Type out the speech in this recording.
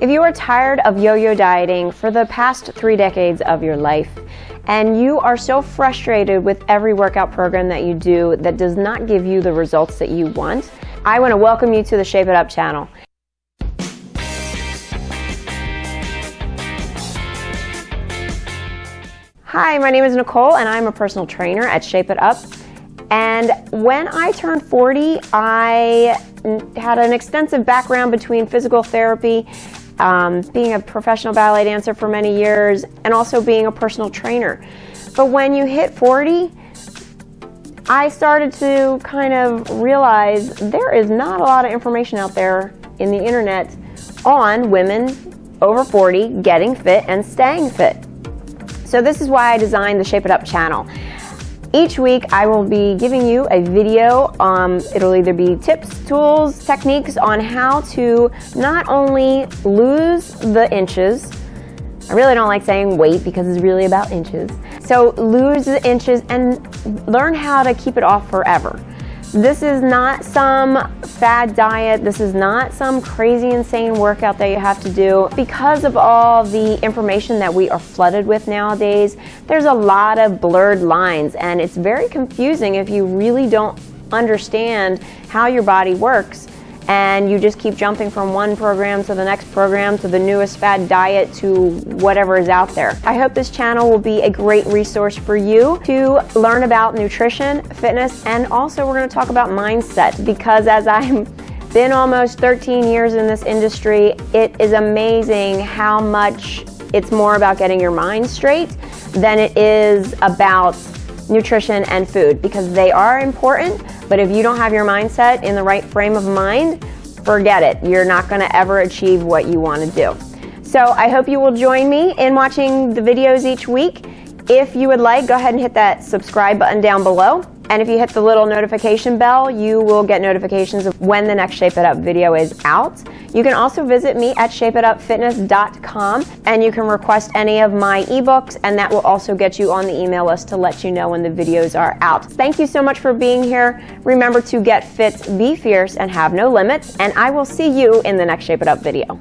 If you are tired of yo-yo dieting for the past three decades of your life, and you are so frustrated with every workout program that you do that does not give you the results that you want, I want to welcome you to the Shape It Up channel. Hi, my name is Nicole and I'm a personal trainer at Shape It Up. And when I turned 40, I had an extensive background between physical therapy, um, being a professional ballet dancer for many years, and also being a personal trainer. But when you hit 40, I started to kind of realize there is not a lot of information out there in the internet on women over 40 getting fit and staying fit. So this is why I designed the Shape It Up channel. Each week I will be giving you a video. Um, it'll either be tips, tools, techniques on how to not only lose the inches, I really don't like saying weight because it's really about inches. So lose the inches and learn how to keep it off forever. This is not some fad diet. This is not some crazy insane workout that you have to do. Because of all the information that we are flooded with nowadays, there's a lot of blurred lines and it's very confusing if you really don't understand how your body works and you just keep jumping from one program to the next program to the newest fad diet to whatever is out there. I hope this channel will be a great resource for you to learn about nutrition, fitness, and also we're going to talk about mindset because as I've been almost 13 years in this industry, it is amazing how much it's more about getting your mind straight than it is about nutrition and food because they are important, but if you don't have your mindset in the right frame of mind, forget it. You're not gonna ever achieve what you wanna do. So I hope you will join me in watching the videos each week. If you would like, go ahead and hit that subscribe button down below. And if you hit the little notification bell, you will get notifications of when the next Shape It Up video is out. You can also visit me at shapeitupfitness.com and you can request any of my ebooks and that will also get you on the email list to let you know when the videos are out. Thank you so much for being here. Remember to get fit, be fierce, and have no limits. And I will see you in the next Shape It Up video.